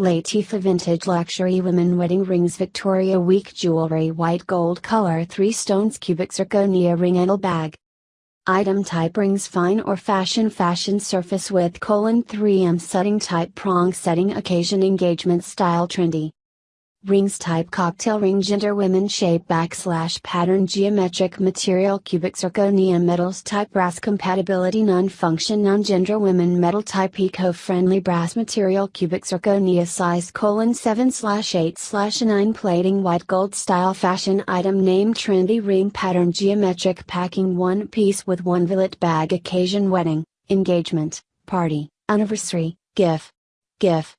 Latifa Vintage Luxury Women Wedding Rings Victoria Wieck Jewelry White Gold Color 3 Stones Cubic Zirconia Ring Handle Bag. Item type rings fine or fashion fashion surface with colon 3M setting type prong setting occasion engagement style trendy Rings type cocktail ring gender women shape backslash pattern geometric material cubic zirconia metals type brass compatibility non-function non-gender women metal type eco-friendly brass material cubic zirconia size colon 7 slash 8 slash 9 plating white gold style fashion item name trendy ring pattern geometric packing one piece with one billet bag occasion wedding, engagement, party, anniversary, gif. GIF